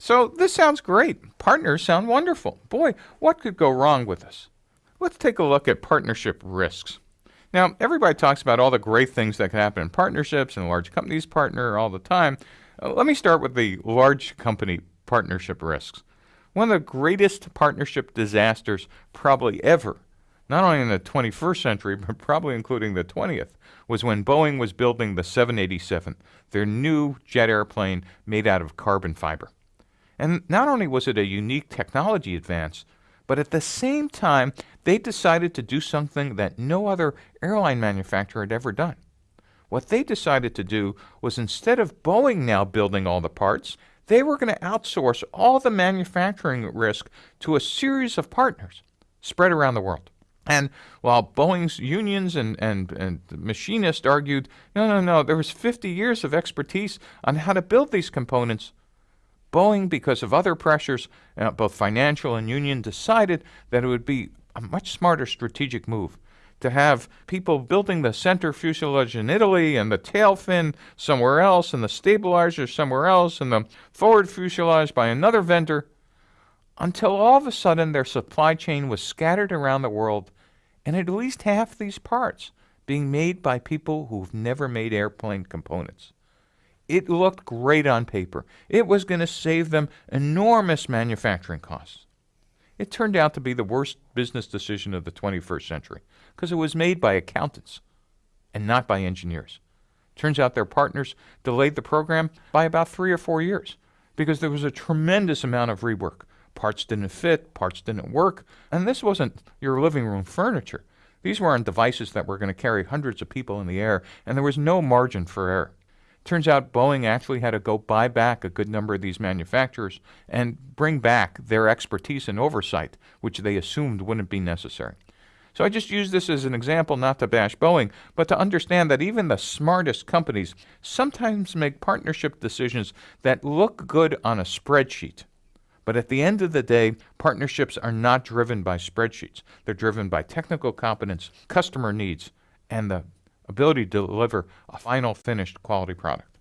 So this sounds great. Partners sound wonderful. Boy, what could go wrong with this? Let's take a look at partnership risks. Now, everybody talks about all the great things that can happen in partnerships and large companies partner all the time. Uh, let me start with the large company partnership risks. One of the greatest partnership disasters probably ever, not only in the 21st century, but probably including the 20th, was when Boeing was building the 787, their new jet airplane made out of carbon fiber. And not only was it a unique technology advance, but at the same time, they decided to do something that no other airline manufacturer had ever done. What they decided to do was instead of Boeing now building all the parts, they were going to outsource all the manufacturing risk to a series of partners spread around the world. And while Boeing's unions and, and, and machinists argued, no, no, no, there was 50 years of expertise on how to build these components, Boeing, because of other pressures, uh, both financial and union, decided that it would be a much smarter strategic move to have people building the center fuselage in Italy and the tail fin somewhere else and the stabilizer somewhere else and the forward fuselage by another vendor until all of a sudden their supply chain was scattered around the world and at least half these parts being made by people who've never made airplane components. It looked great on paper. It was going to save them enormous manufacturing costs. It turned out to be the worst business decision of the 21st century because it was made by accountants and not by engineers. Turns out their partners delayed the program by about three or four years because there was a tremendous amount of rework. Parts didn't fit, parts didn't work, and this wasn't your living room furniture. These weren't devices that were going to carry hundreds of people in the air, and there was no margin for error. Turns out Boeing actually had to go buy back a good number of these manufacturers and bring back their expertise and oversight, which they assumed wouldn't be necessary. So I just use this as an example not to bash Boeing, but to understand that even the smartest companies sometimes make partnership decisions that look good on a spreadsheet. But at the end of the day, partnerships are not driven by spreadsheets. They're driven by technical competence, customer needs, and the ability to deliver a final finished quality product.